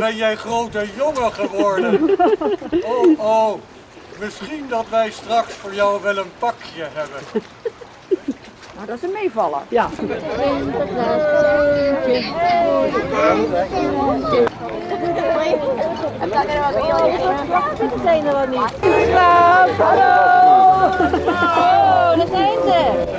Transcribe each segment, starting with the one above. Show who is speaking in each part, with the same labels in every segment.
Speaker 1: Ben jij grote jongen geworden? Oh, oh. Misschien dat wij straks voor jou wel een pakje hebben.
Speaker 2: Nou, dat is een meevaller.
Speaker 3: Ja.
Speaker 2: zijn er wel niet. Hallo! Oh, daar zijn ze.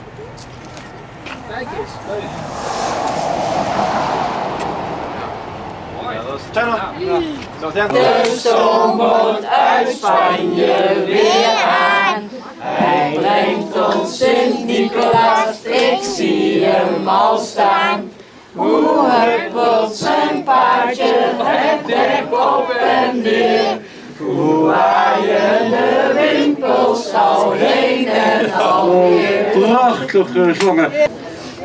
Speaker 2: een mooie plaatje.
Speaker 4: De stoom komt uit Spanje weer aan. Hij brengt ons Sint-Nicolaas, ik zie hem al staan. Hoe huppelt zijn paardje het dek op en neer. Hoe waaien de winkels al heen en alweer.
Speaker 1: Prachtig gezongen.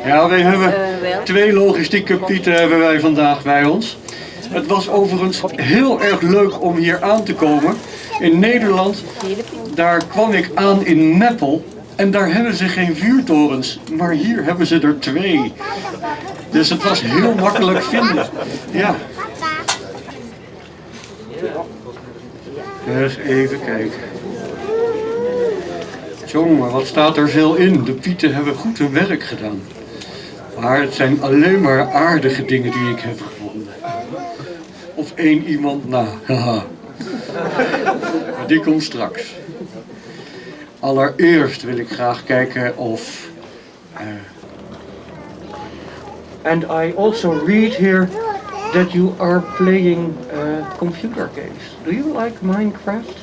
Speaker 1: Ja, wij hebben twee logistieke pieten hebben wij vandaag bij ons. Het was overigens heel erg leuk om hier aan te komen. In Nederland, daar kwam ik aan in Meppel. En daar hebben ze geen vuurtorens, maar hier hebben ze er twee. Dus het was heel makkelijk vinden. Ja. Dus even kijken. Jongen, wat staat er veel in? De pieten hebben goed hun werk gedaan. Maar het zijn alleen maar aardige dingen die ik heb gevonden. Of één iemand na. die komt straks. Allereerst wil ik graag kijken of... eh, and I also read here that you are playing uh, computer games. Do you like Minecraft?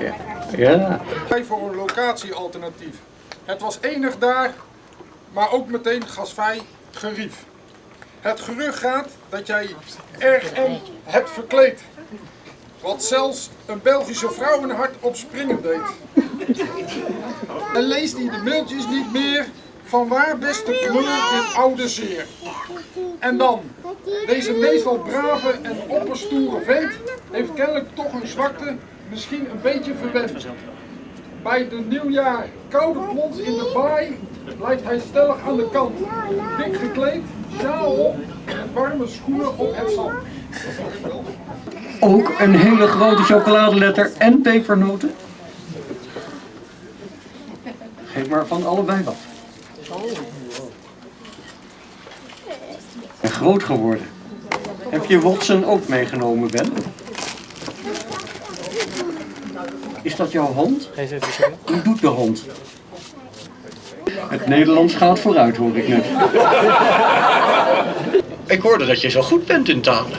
Speaker 1: Ja. Ja.
Speaker 5: Wij voor een locatiealternatief. Het was enig daar, maar ook meteen gasvrij gerief. Het gerucht gaat dat jij RM hebt verkleed. Wat zelfs een Belgische vrouwenhart op springen deed. En leest hij de mailtjes niet meer van waar beste kleur dit oude zeer. En dan, deze meestal brave en opperstoere vent heeft kennelijk toch een zwakte, misschien een beetje verwend. Bij de nieuwjaar koude plons in de baai blijft hij stellig aan de kant. Dik gekleed, sjaal op en warme schoenen op het zand.
Speaker 1: Ook een hele grote chocoladeletter en pepernoten. Geef maar van allebei wat. En groot geworden. Heb je Watson ook meegenomen, Ben? Is dat jouw hond? Hoe doet de hond? Het Nederlands gaat vooruit, hoor ik net. Ik hoorde dat je zo goed bent in talen.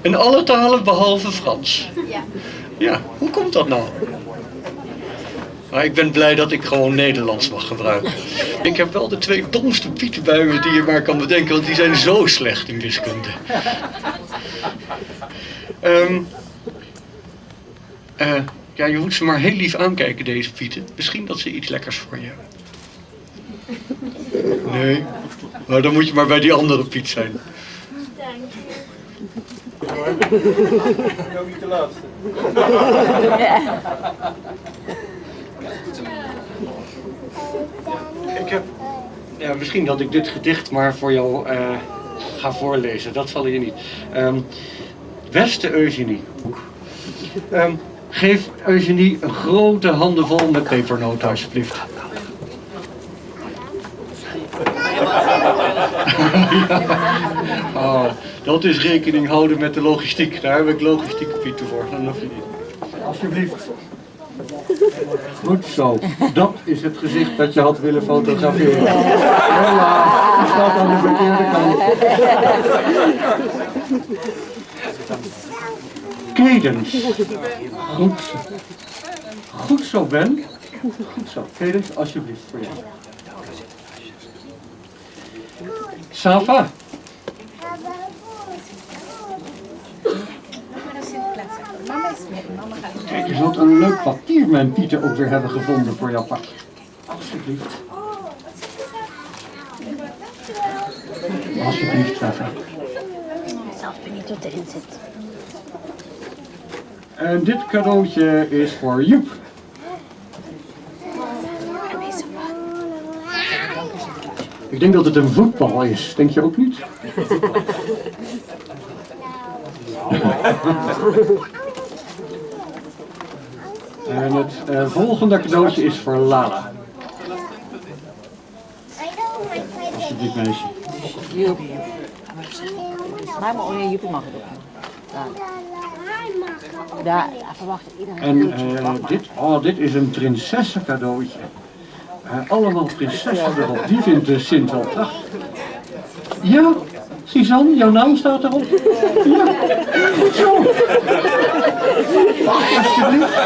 Speaker 1: In alle talen behalve Frans.
Speaker 2: Ja.
Speaker 1: Ja, hoe komt dat nou? Maar ik ben blij dat ik gewoon Nederlands mag gebruiken. Ik heb wel de twee domste pieten bij me die je maar kan bedenken, want die zijn zo slecht in wiskunde. Ehm, eh, ja, je moet ze maar heel lief aankijken, deze pieten. Misschien dat ze iets lekkers voor je hebben. Nee, maar dan moet je maar bij die andere Piet zijn.
Speaker 5: Ook niet de laatste.
Speaker 1: Ik heb, ja, misschien dat ik dit gedicht maar voor jou eh, ga voorlezen. Dat zal je niet. Ehm beste Eugenie. Ehm, geef Eugenie een grote handenvol met pepernoten alsjeblieft. oh, dat is rekening houden met de logistiek. Daar heb ik logistieke pieten voor. Dan hoef je niet. Alsjeblieft. Goed zo. Dat is het gezicht dat je had willen fotograferen. Helaas, je staat aan de verkeerde kant. Cadence. Goed zo. Goed zo, Ben. Goed zo. Cadence, alsjeblieft voor jou. Safa. Kijk eens wat een leuk papier mijn Pieter ook weer hebben gevonden voor jouw pakje. Alsjeblieft. Alsjeblieft, Safa.
Speaker 2: Zelf ben niet tot erin zit.
Speaker 1: En dit cadeautje is voor Joep. Ik denk dat het een voetbal is, denk je ook niet? En het eh, volgende cadeautje is voor Lala. Alsjeblieft meisje.
Speaker 2: Joep. Maar maar oh Joepie mag het ook. Daar. Iedereen.
Speaker 1: En eh, dit, oh, dit is een prinsessencadeautje. cadeautje. allemaal prinsessen erop. Die vindt de Sint wel prachtig. Ja, Suzanne, jouw naam staat erop. Ja, goed zo. Alsjeblieft.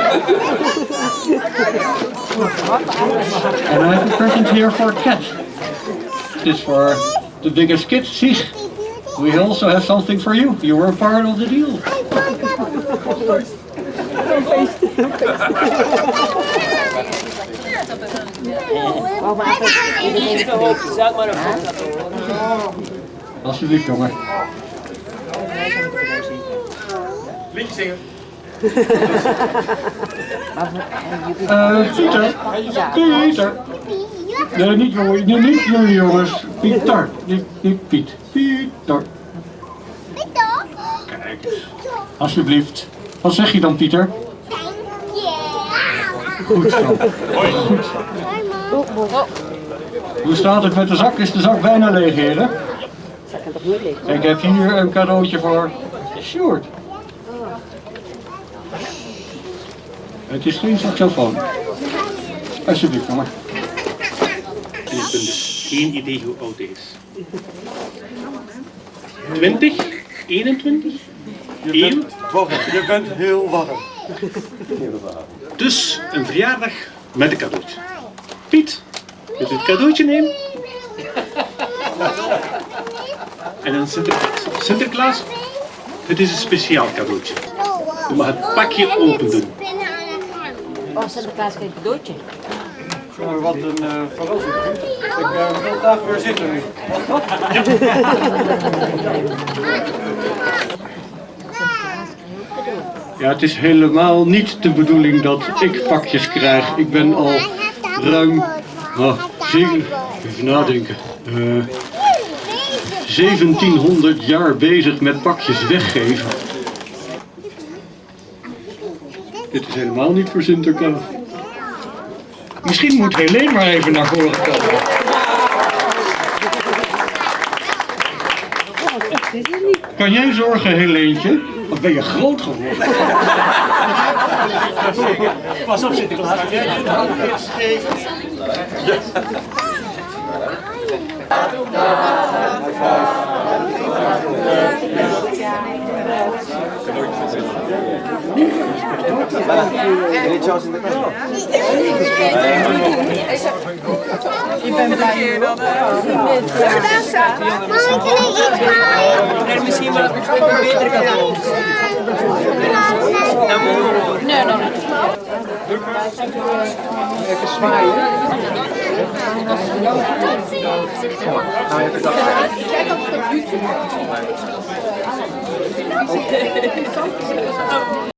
Speaker 1: And I have a present here for Cat. This is for the biggest kid, Sieg. We also have something for you. You were part of the deal. Alsjeblieft, jongen. Eh, Pieter. Pieter. Nee, niet jongen. Nee, niet jullie jongens. Pieter. Niet, niet Piet. Pieter. Kijk eens. Alsjeblieft. Wat zeg je dan, Pieter? Goed zo. Goed zo. Hoe staat het met de zak? Is de zak bijna leeg, heren?
Speaker 2: Liggen?
Speaker 1: Ik heb hier een cadeautje voor Sjoerd. Het is geen saxofoon. Alsjeblieft, jongen.
Speaker 3: En ik ben dus geen idee hoe oud hij is. 20? 21? 1?
Speaker 6: Je bent heel warm.
Speaker 3: Dus een verjaardag met een cadeautje. Piet, wilt u het cadeautje nemen? En dan Sinterklaas. Sinterklaas, het is een speciaal cadeautje. Je mag het pakje open doen.
Speaker 2: Oh, Sinterklaas krijgt een cadeautje.
Speaker 6: Jongen, wat een uh, verrassing. Ik uh, wil graag weer zitten nu.
Speaker 1: Ja, het is helemaal niet de bedoeling dat ik pakjes krijg. Ik ben al ruim, oh, zeven, even nadenken, eh 1700 jaar bezig met pakjes weggeven. Dit is helemaal niet voor Sinterklaas. Misschien moet Helene maar even naar voren komen. Kan jij zorgen, Helentje? Of ben je groot geworden?
Speaker 6: Pas op Sinterklaas.
Speaker 7: En misschien wel een betere cadeau. Nee, nog niet.
Speaker 6: Even zwaaien. Nou, even dat. Okay.